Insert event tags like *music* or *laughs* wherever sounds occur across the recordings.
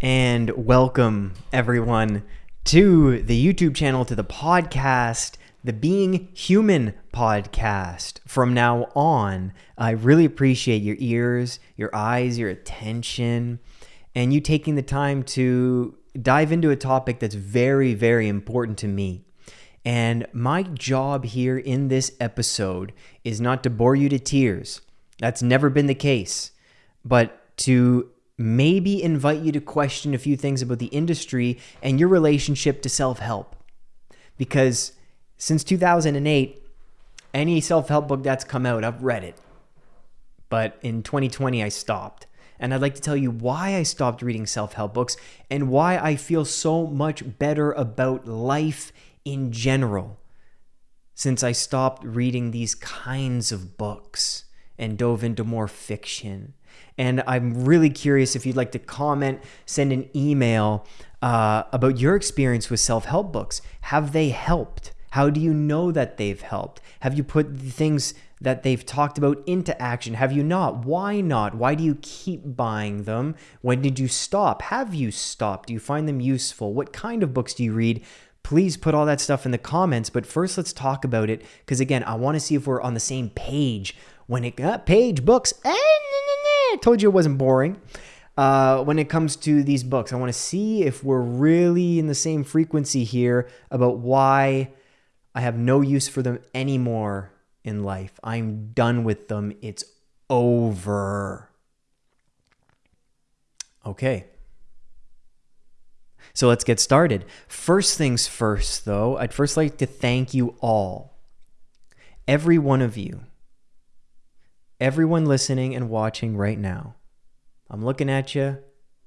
and welcome everyone to the YouTube channel, to the podcast, the Being Human podcast. From now on, I really appreciate your ears, your eyes, your attention, and you taking the time to dive into a topic that's very, very important to me. And my job here in this episode is not to bore you to tears. That's never been the case. But to maybe invite you to question a few things about the industry and your relationship to self help. Because since 2008, any self help book that's come out, I've read it. But in 2020, I stopped. And I'd like to tell you why I stopped reading self help books and why I feel so much better about life in general since I stopped reading these kinds of books and dove into more fiction and I'm really curious if you'd like to comment, send an email uh, about your experience with self help books. Have they helped? How do you know that they've helped? Have you put the things that they've talked about into action? Have you not? Why not? Why do you keep buying them? When did you stop? Have you stopped? Do you find them useful? What kind of books do you read? Please put all that stuff in the comments. But first, let's talk about it. Because again, I want to see if we're on the same page when it got uh, page books. Eh, I told you it wasn't boring. Uh, when it comes to these books, I want to see if we're really in the same frequency here about why I have no use for them anymore in life. I'm done with them. It's over. Okay. So let's get started. First things first, though, I'd first like to thank you all, every one of you everyone listening and watching right now. I'm looking at you.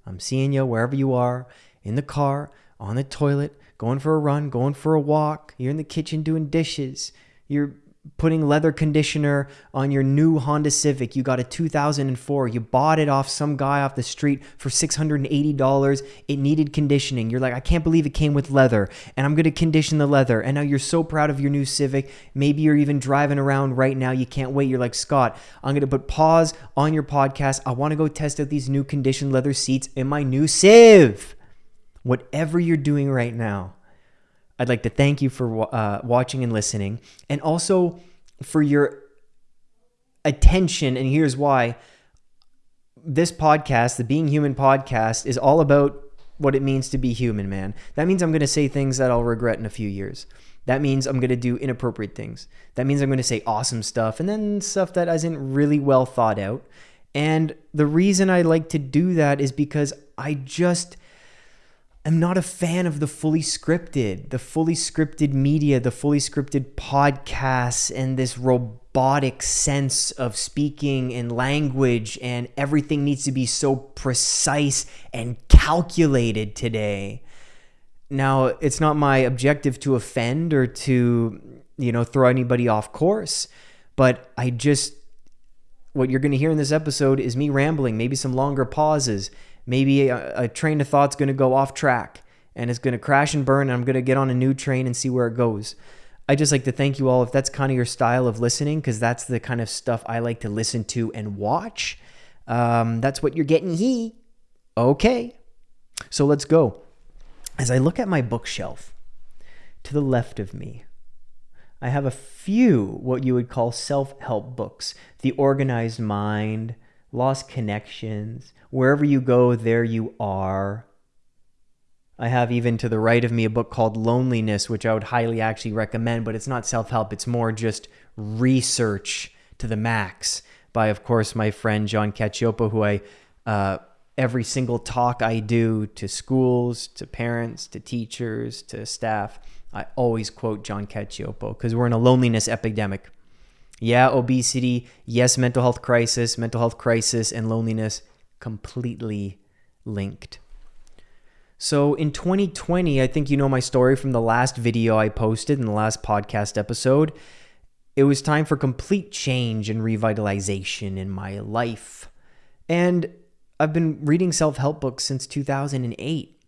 I'm seeing you wherever you are in the car, on the toilet, going for a run, going for a walk. You're in the kitchen doing dishes. You're putting leather conditioner on your new Honda Civic. You got a 2004. You bought it off some guy off the street for $680. It needed conditioning. You're like, I can't believe it came with leather and I'm going to condition the leather. And now you're so proud of your new Civic. Maybe you're even driving around right now. You can't wait. You're like, Scott, I'm going to put pause on your podcast. I want to go test out these new conditioned leather seats in my new Civ. Whatever you're doing right now, I'd like to thank you for uh, watching and listening, and also for your attention. And here's why this podcast, the Being Human podcast, is all about what it means to be human, man. That means I'm going to say things that I'll regret in a few years. That means I'm going to do inappropriate things. That means I'm going to say awesome stuff and then stuff that isn't really well thought out. And the reason I like to do that is because I just am not a fan of the fully scripted, the fully scripted media, the fully scripted podcasts, and this robotic sense of speaking and language, and everything needs to be so precise and calculated today. Now, it's not my objective to offend or to, you know, throw anybody off course, but I just, what you're going to hear in this episode is me rambling, maybe some longer pauses maybe a, a train of thought's going to go off track and it's going to crash and burn and I'm going to get on a new train and see where it goes. I just like to thank you all if that's kind of your style of listening because that's the kind of stuff I like to listen to and watch. Um, that's what you're getting he. Okay. So let's go. As I look at my bookshelf to the left of me, I have a few what you would call self help books The Organized Mind, Lost Connections, Wherever You Go, There You Are. I have even to the right of me a book called Loneliness, which I would highly actually recommend, but it's not self help, it's more just research to the max by, of course, my friend John Cacioppo, who I, uh, every single talk I do to schools, to parents, to teachers, to staff, I always quote John Cacioppo because we're in a loneliness epidemic. Yeah, obesity. Yes, mental health crisis. Mental health crisis and loneliness completely linked. So in 2020, I think you know my story from the last video I posted in the last podcast episode. It was time for complete change and revitalization in my life. And I've been reading self help books since 2008.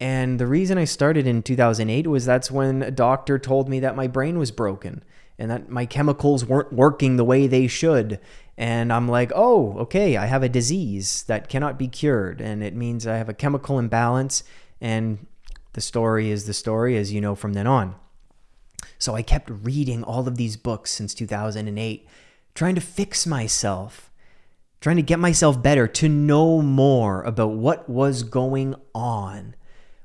And the reason I started in 2008 was that's when a doctor told me that my brain was broken and that my chemicals weren't working the way they should. And I'm like, oh, okay, I have a disease that cannot be cured. And it means I have a chemical imbalance. And the story is the story, as you know from then on. So I kept reading all of these books since 2008, trying to fix myself, trying to get myself better, to know more about what was going on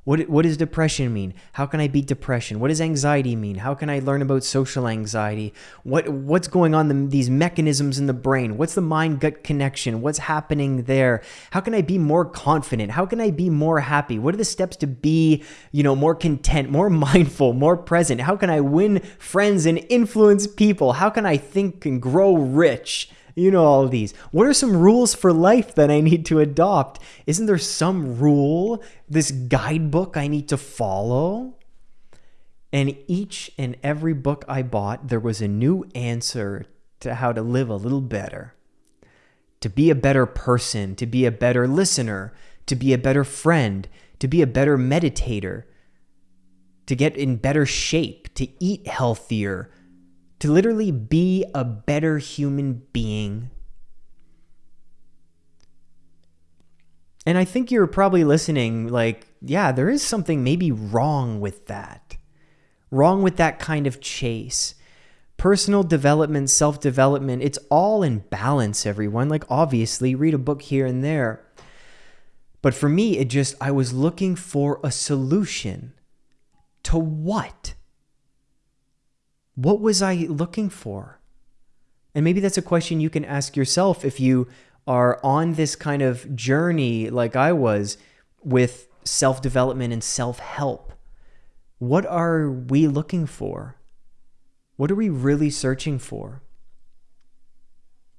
what, what does depression mean? How can I beat depression? What does anxiety mean? How can I learn about social anxiety? What what's going on the, these mechanisms in the brain? What's the mind gut connection? What's happening there? How can I be more confident? How can I be more happy? What are the steps to be, you know, more content, more *laughs* mindful, more present? How can I win friends and influence people? How can I think and grow rich? You know all of these. What are some rules for life that I need to adopt? Isn't there some rule, this guidebook I need to follow? And each and every book I bought, there was a new answer to how to live a little better, to be a better person, to be a better listener, to be a better friend, to be a better meditator, to get in better shape, to eat healthier, to literally be a better human being. And I think you're probably listening, like, yeah, there is something maybe wrong with that. Wrong with that kind of chase. Personal development, self development, it's all in balance, everyone. Like, obviously, read a book here and there. But for me, it just, I was looking for a solution. To what? What was I looking for? And maybe that's a question you can ask yourself if you are on this kind of journey like I was with self development and self help. What are we looking for? What are we really searching for?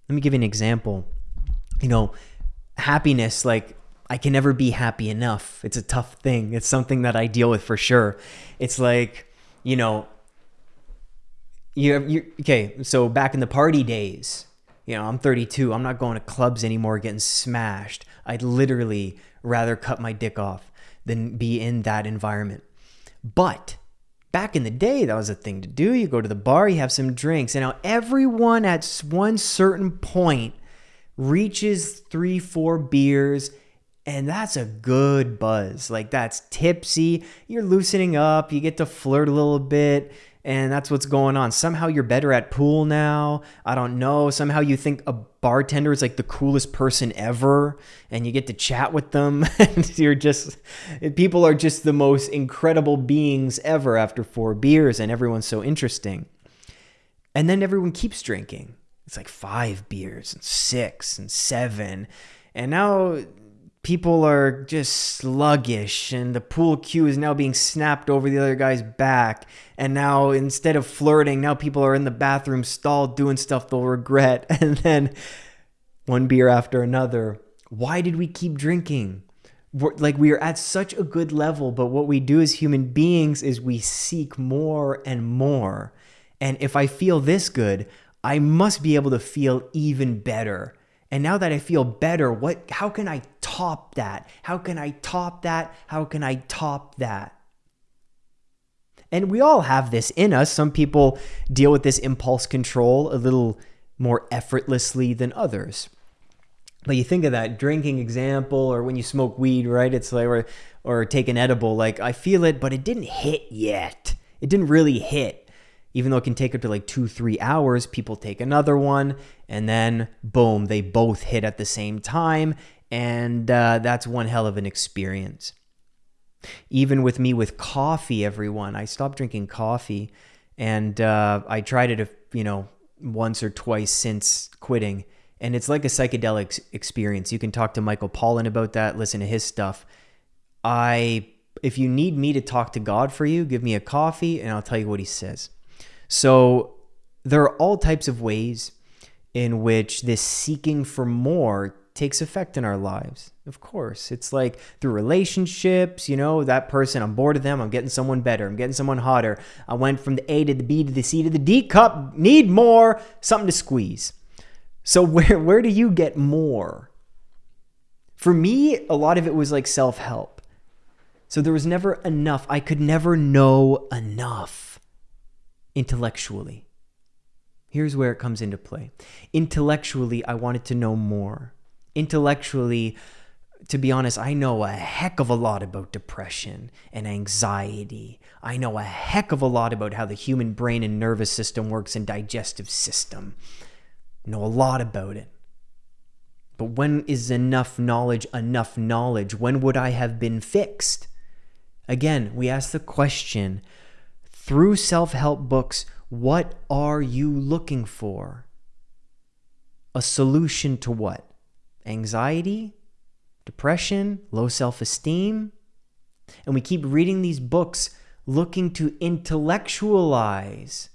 Let me give you an example. You know, happiness, like, I can never be happy enough. It's a tough thing. It's something that I deal with for sure. It's like, you know, you you okay so back in the party days you know i'm 32 i'm not going to clubs anymore getting smashed. I'd literally rather cut my dick off than be in that environment. But back in the day that was a thing to do. You go to the bar you have some drinks and now everyone at one certain point reaches three four beers and that's a good buzz. Like that's tipsy. You're loosening up you get to flirt a little bit and that's what's going on. Somehow you're better at pool now. I don't know. Somehow you think a bartender is like the coolest person ever and you get to chat with them *laughs* and you're just people are just the most incredible beings ever after four beers and everyone's so interesting. And then everyone keeps drinking. It's like 5 beers and 6 and 7. And now people are just sluggish and the pool cue is now being snapped over the other guy's back. And now instead of flirting now people are in the bathroom stall doing stuff they'll regret. *laughs* And then one beer after another. Why did we keep drinking? We're, like we are at such a good level but what we do as human beings is we seek more and more. And if i feel this good i must be able to feel even better and now that I feel better, what how can I top that? How can I top that? How can I top that? And we all have this in us. Some people deal with this impulse control a little more effortlessly than others. But you think of that drinking example or when you smoke weed, right? It's like or or take an edible, like I feel it, but it didn't hit yet. It didn't really hit even though it can take up to like two, three hours, people take another one, and then boom, they both hit at the same time. And uh, that's one hell of an experience. Even with me with coffee, everyone, I stopped drinking coffee and uh, I tried it, you know, once or twice since quitting. And it's like a psychedelic experience. You can talk to Michael Pollan about that, listen to his stuff. I, if you need me to talk to God for you, give me a coffee and I'll tell you what he says. So there are all types of ways in which this seeking for more takes effect in our lives. Of course, it's like through relationships, you know, that person, I'm bored of them, I'm getting someone better, I'm getting someone hotter. I went from the A to the B to the C to the D cup, need more, something to squeeze. So *laughs* where where do you get more? For me, a lot of it was like self-help. So there was never enough. I could never know enough intellectually. Here's where it comes into play. Intellectually, I wanted to know more. Intellectually, to be honest, I know a heck of a lot about depression and anxiety. I know a heck of a lot about how the human brain and nervous system works and digestive system. I know a lot about it. But when is enough knowledge enough knowledge? When would I have been fixed? Again, we ask the question through self help books, what are you looking for? A solution to what? Anxiety? Depression? Low self esteem? And we keep reading these books looking to intellectualize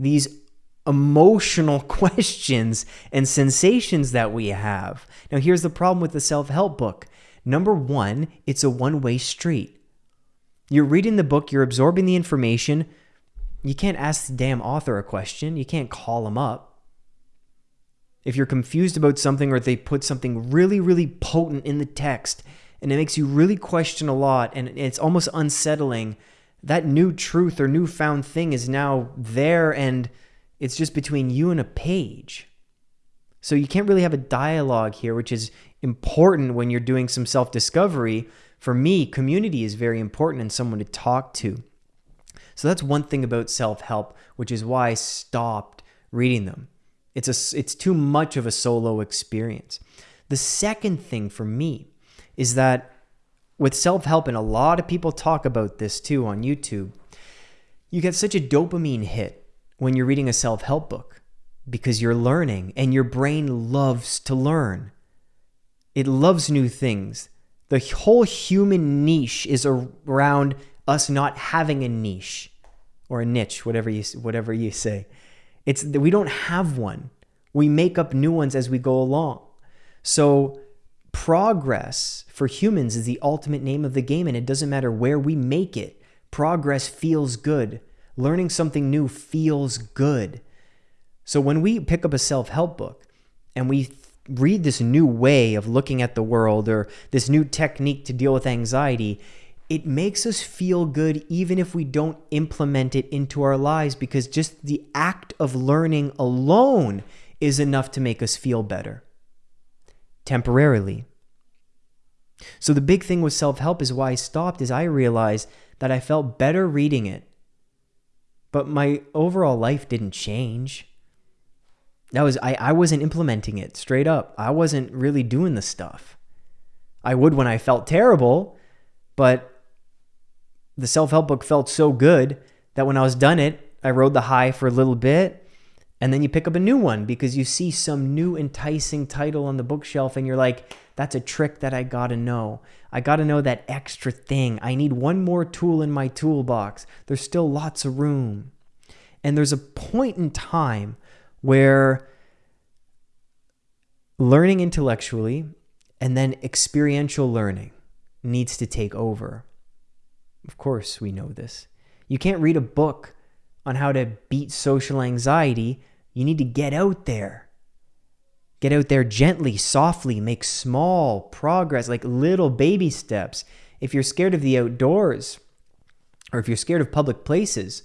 these emotional *laughs* questions and sensations that we have. Now, here's the problem with the self help book number one, it's a one way street. You're reading the book, you're absorbing the information, you can't ask the damn author a question. You can't call him up. If you're confused about something or they put something really, really potent in the text and it makes you really question a lot and it's almost unsettling, that new truth or newfound thing is now there and it's just between you and a page. So you can't really have a dialogue here, which is important when you're doing some self discovery. For me, community is very important and someone to talk to. So that's one thing about self-help, which is why I stopped reading them. It's a it's too much of a solo experience. The second thing for me is that with self-help and a lot of people talk about this too on YouTube, you get such a dopamine hit when you're reading a self-help book because you're learning and your brain loves to learn. It loves new things. The whole human niche is around us not having a niche or a niche, whatever you whatever you say. It's we don't have one. We make up new ones as we go along. So progress for humans is the ultimate name of the game and it doesn't matter where we make it. Progress feels good. Learning something new feels good. So when we pick up a self-help book and we read this new way of looking at the world or this new technique to deal with anxiety, it makes us feel good even if we don't implement it into our lives because just the act of learning alone is enough to make us feel better temporarily. So the big thing with self-help is why I stopped is I realized that I felt better reading it. But my overall life didn't change. That was I, I wasn't implementing it straight up. I wasn't really doing the stuff. I would when I felt terrible, but the self help book felt so good that when I was done it, I rode the high for a little bit. And then you pick up a new one because you see some new enticing title on the bookshelf and you're like, that's a trick that I gotta know. I gotta know that extra thing. I need one more tool in my toolbox. There's still lots of room. And there's a point in time where learning intellectually and then experiential learning needs to take over. Of course, we know this. You can't read a book on how to beat social anxiety. You need to get out there. Get out there gently, softly, make small progress, like little baby steps. If you're scared of the outdoors, or if you're scared of public places,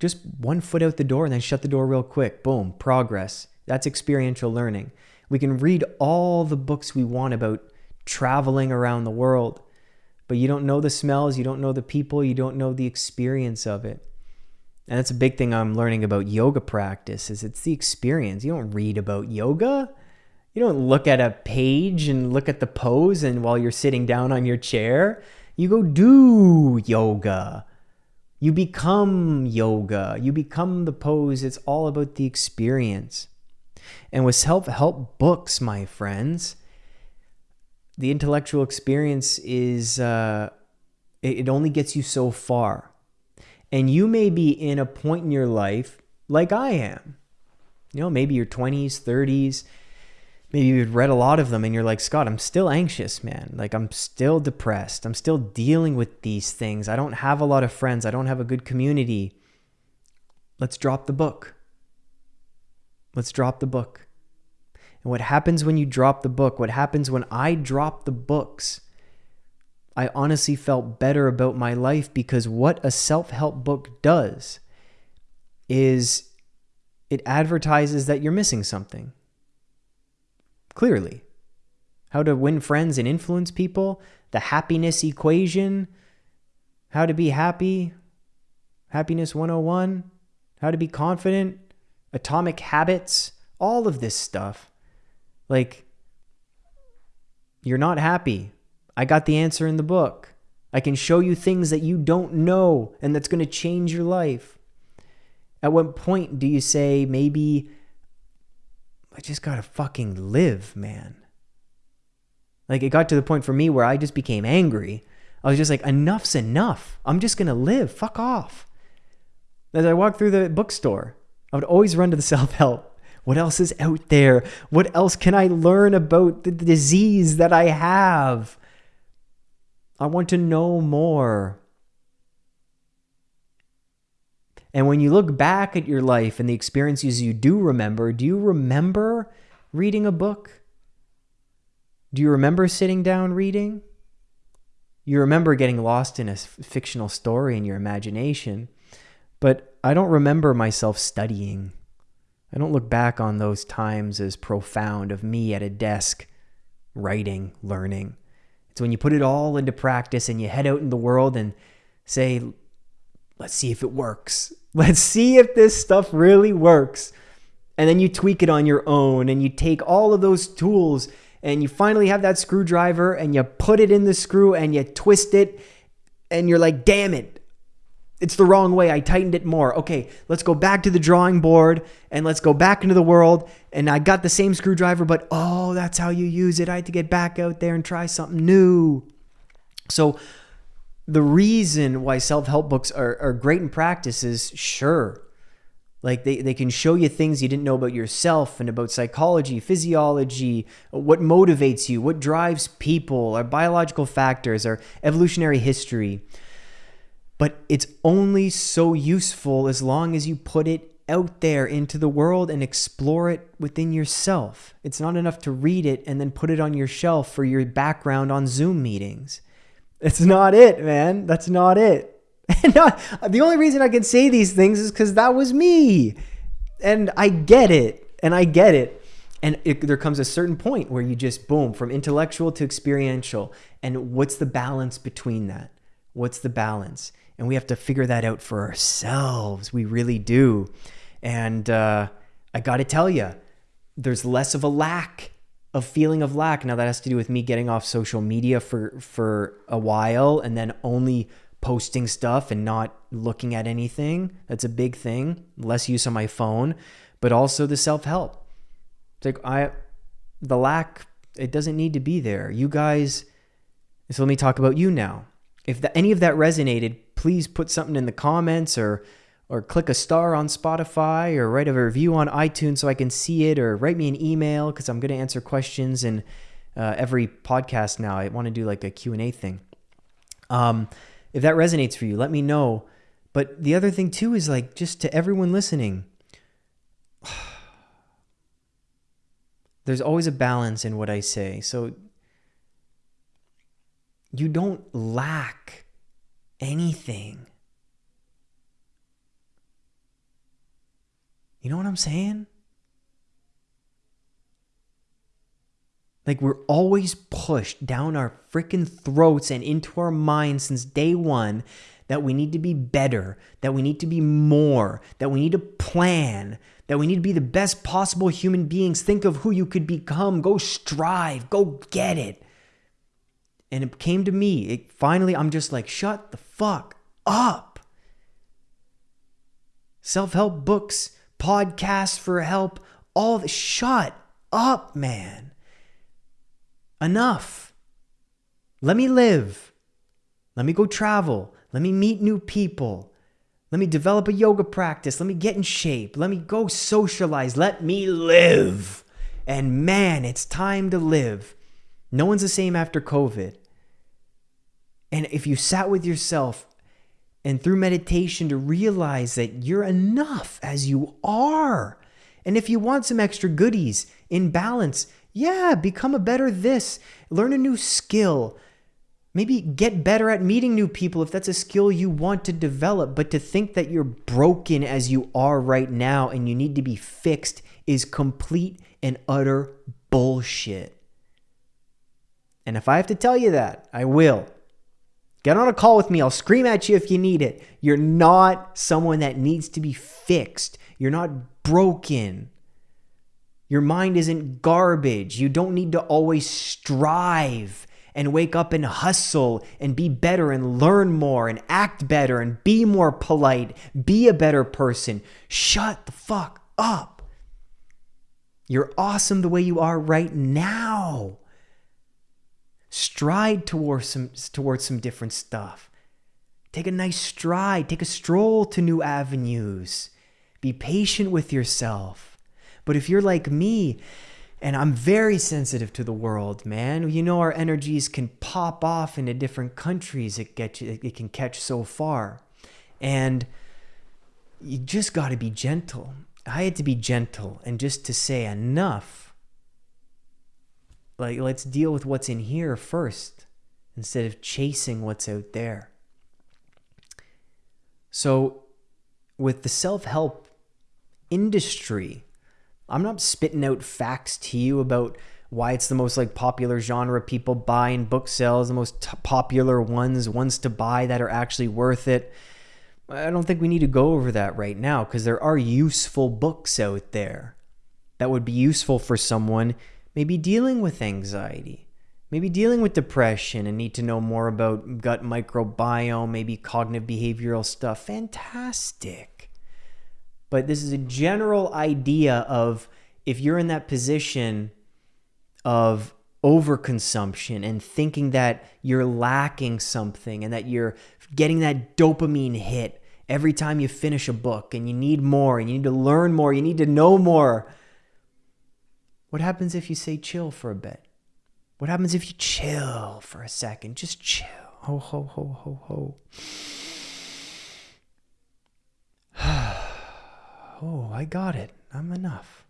just one foot out the door and then shut the door real quick. Boom, progress. That's experiential learning. We can read all the books we want about traveling around the world but you don't know the smells, you don't know the people, you don't know the experience of it. And that's a big thing I'm learning about yoga practice is it's the experience. You don't read about yoga. You don't look at a page and look at the pose and while you're sitting down on your chair, you go do yoga. You become yoga. You become the pose. It's all about the experience. And with self-help books, my friends, the intellectual experience is uh, it, it only gets you so far. And you may be in a point in your life like I am. You know, maybe your 20s, 30s, maybe you've read a lot of them and you're like, Scott, I'm still anxious, man. Like, I'm still depressed. I'm still dealing with these things. I don't have a lot of friends. I don't have a good community. Let's drop the book. Let's drop the book. And what happens when you drop the book, what happens when I drop the books, I honestly felt better about my life because what a self help book does is it advertises that you're missing something. Clearly. How to win friends and influence people, the happiness equation, how to be happy, happiness 101, how to be confident, atomic habits, all of this stuff. Like, you're not happy. I got the answer in the book. I can show you things that you don't know and that's going to change your life. At what point do you say, maybe I just got to fucking live, man? Like it got to the point for me where I just became angry. I was just like, enough's enough. I'm just to live. Fuck off. As I walked through the bookstore, I would always run to the *laughs* self help. What else is out there? What else can I learn about the disease that I have? I want to know more. And when you look back at your life and the experiences you do remember, do you remember reading a book? Do you remember sitting down reading? You remember getting lost in a fictional story in your imagination, but I don't remember myself studying. I don't look back on those times as profound of me at a desk, writing, learning. It's when you put it all into practice and you head out in the world and say, let's see if it works. Let's see if this stuff really works. And then you tweak it on your own and you take all of those tools and you finally have that screwdriver and you put it in the screw and you twist it and you're like, damn it, it's the wrong way. I tightened it more. Okay, let's go back to the drawing board and let's go back into the world. And I got the same screwdriver, but oh, that's how you use it. I had to get back out there and try something new. So, the reason why self help books are, are great in practice is sure, like they, they can show you things you didn't know about yourself and about psychology, physiology, what motivates you, what drives people, our biological factors, our evolutionary history but it's only so useful as long as you put it out there into the world and explore it within yourself. It's not enough to read it and then put it on your shelf for your background on Zoom meetings. It's not it, man. That's not it. *laughs* And the only reason I can say these things is because that was me. And I get it. And I get it. And it, there comes a certain point where you just boom from intellectual to experiential. And what's the balance between that? What's the balance? and we have to figure that out for ourselves. We really do. And uh, I got to tell you, there's less of a lack of feeling of lack. Now that has to do with me getting off social media for for a while and then only posting stuff and not looking at anything. That's a big thing. Less use on my phone, but also the self-help. It's like I the lack it doesn't need to be there. You guys so let me talk about you now. If the, any of that resonated, please put something in the comments or or click a star on Spotify or write a review on iTunes so I can see it or write me an email because I'm going to answer questions in uh, every podcast now. I want to do like a Q&A thing. Um, if that resonates for you, let me know. But the other thing too is like just to everyone listening, *sighs* there's always a balance in what I say. So you don't lack anything. You know what I'm saying? Like we're always pushed down our freaking throats and into our minds since day one that we need to be better, that we need to be more, that we need to plan, that we need to be the best possible human beings. Think of who you could become. Go strive, go get it. And it came to me. It finally, I'm just like, shut the fuck up. Self help books, podcasts for help, all the shut up, man. Enough. Let me live. Let me go travel. Let me meet new people. Let me develop a yoga practice. Let me get in shape. Let me go socialize. Let me live. And man, it's time to live. No one's the same after COVID. And if you sat with yourself and through meditation to realize that you're enough as you are. And if you want some extra goodies in balance, yeah, become a better this, learn a new skill, Maybe get better at meeting new people if that's a skill you want to develop. But to think that you're broken as you are right now and you need to be fixed is complete and utter bullshit. And if I have to tell you that, I will. Get on a call with me. I'll scream at you if you need it. You're not someone that needs to be fixed. You're not broken. Your mind isn't garbage. You don't need to always strive and wake up and hustle and be better and learn more and act better and be more polite, be a better person. Shut the fuck up. You're awesome the way you are right now. Stride towards some towards some different stuff. Take a nice stride, take a stroll to new avenues. Be patient with yourself. But if you're like me, and I'm very sensitive to the world, man. You know, our energies can pop off into different countries. It get you, it can catch so far, and you just got to be gentle. I had to be gentle and just to say enough. Like, let's deal with what's in here first instead of chasing what's out there. So, with the self help industry, I'm not spitting out facts to you about why it's the most like popular genre people buy in book sales, the most t- popular ones, ones to buy that are actually worth it. I don't think we need to go over that right now because there are useful books out there that would be useful for someone maybe dealing with anxiety, maybe dealing with depression and need to know more about gut microbiome, maybe cognitive behavioral stuff. Fantastic but this is a general idea of if you're in that position of overconsumption and thinking that you're lacking something and that you're getting that dopamine hit every time you finish a book and you need more and you need to learn more, you need to know more. What happens if you say chill for a bit? What happens if you chill for a second? Just chill. Ho, ho, ho, ho, ho. *sighs* oh, I got it. I'm enough.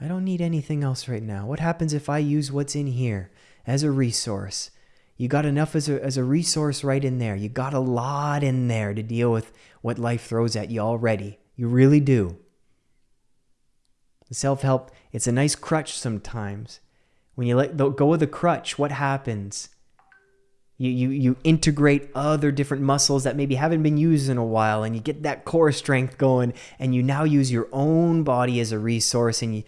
I don't need anything else right now. What happens if I use what's in here as a resource? You got enough as a, as a resource right in there. You got a lot in there to deal with what life throws at you already. You really do. Self help, it's a nice crutch sometimes. When you let go of the crutch, what happens? You, you, you integrate other different muscles that maybe haven't been used in a while and you get that core strength going and you now use your own body as a resource and you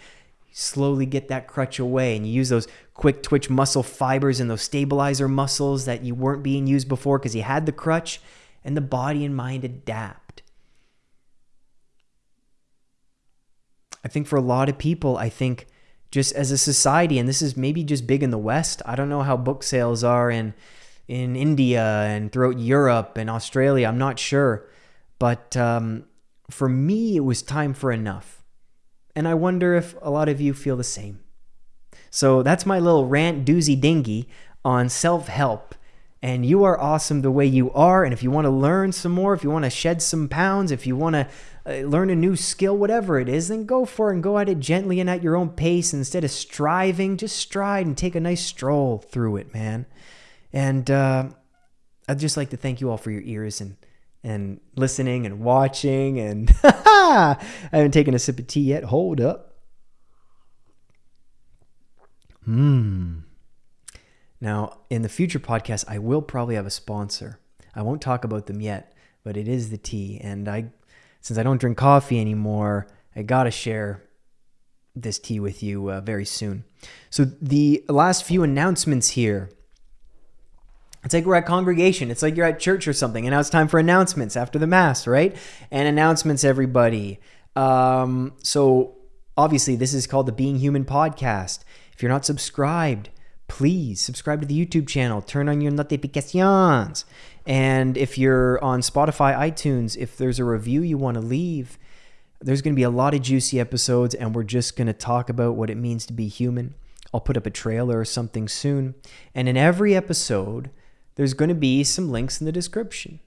slowly get that crutch away and you use those quick twitch muscle fibers and those stabilizer muscles that you weren't being used before because you had the crutch and the body and mind adapt. I think for a lot of people, I think just as a society, and this is maybe just big in the West, I don't know how book sales are in in India and throughout Europe and Australia. I'm not sure. But um, for me, it was time for enough. And I wonder if a lot of you feel the same. So that's my little rant doozy dingy on self help. And you are awesome the way you are. And if you want to learn some more, if you want to shed some pounds, if you want to uh, learn a new skill, whatever it is, then go for it and go at it gently and at your own pace. Instead of striving, just stride and take a nice stroll through it, man. And uh, I'd just like to thank you all for your ears and and listening and watching. And *laughs* I haven't taken a sip of tea yet. Hold up. Hmm. Now, in the future podcast, I will probably have a sponsor. I won't talk about them yet, but it is the tea. And I, since I don't drink coffee anymore, I gotta share this tea with you uh, very soon. So the last few announcements here. It's like we're at congregation. It's like you're at church or something, and now it's time for announcements after the mass, right? And announcements, everybody. Um, so obviously, this is called the Being Human podcast. If you're not subscribed, please subscribe to the YouTube channel. Turn on your notifications. And if you're on Spotify, iTunes, if there's a review you want to leave, there's going to be a lot of juicy episodes, and we're just going to talk about what it means to be human. I'll put up a trailer or something soon. And in every episode, there's going to be some links in the description.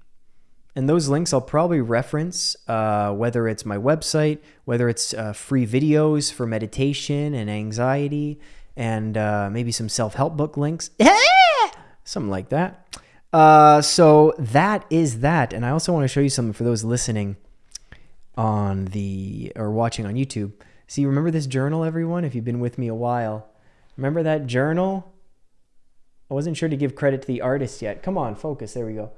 And those links I'll probably reference, uh, whether it's my website, whether it's uh, free videos for meditation and anxiety, and uh, maybe some self help book links. *laughs* something like that. Uh, so that is that. And I also want to show you something for those listening on the or watching on YouTube. See, remember this journal, everyone? If you've been with me a while, remember that journal? I wasn't sure to give credit to the artist yet. Come on, focus. There we go.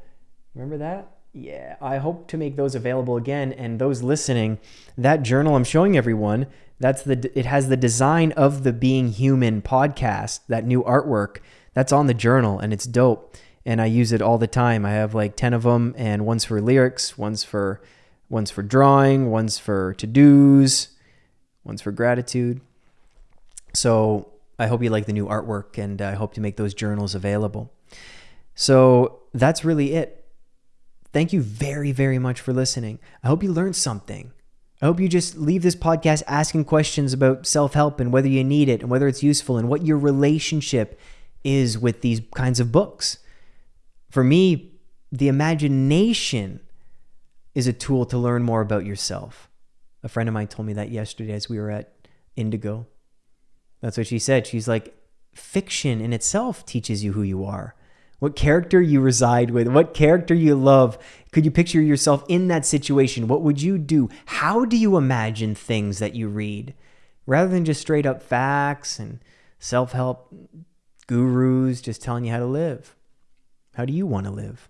Remember that? Yeah, I hope to make those available again. And those listening, that journal I'm showing everyone, that's the it has the design of the Being Human podcast, that new artwork. That's on the journal, and it's dope. And I use it all the time. I have like ten of them, and one's for lyrics, one's for one's for drawing, one's for to dos, one's for gratitude. So I hope you like the new artwork, and I hope to make those journals available. So that's really it. Thank you very, very much for listening. I hope you learned something. I hope you just leave this podcast asking questions about self help and whether you need it and whether it's useful and what your relationship is with these kinds of books. For me, the imagination is a tool to learn more about yourself. A friend of mine told me that yesterday as we were at Indigo. That's what she said. She's like, fiction in itself teaches you who you are what character you reside with, what character you love. Could you picture yourself in that situation? What would you do? How do you imagine things that you read? Rather than just straight up facts and self help gurus just telling you how to live. How do you want to live?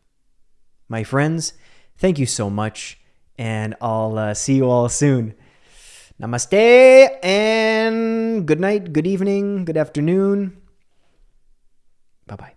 My friends, thank you so much, and I'll uh, see you all soon. Namaste and good night, good evening, good afternoon. Bye bye.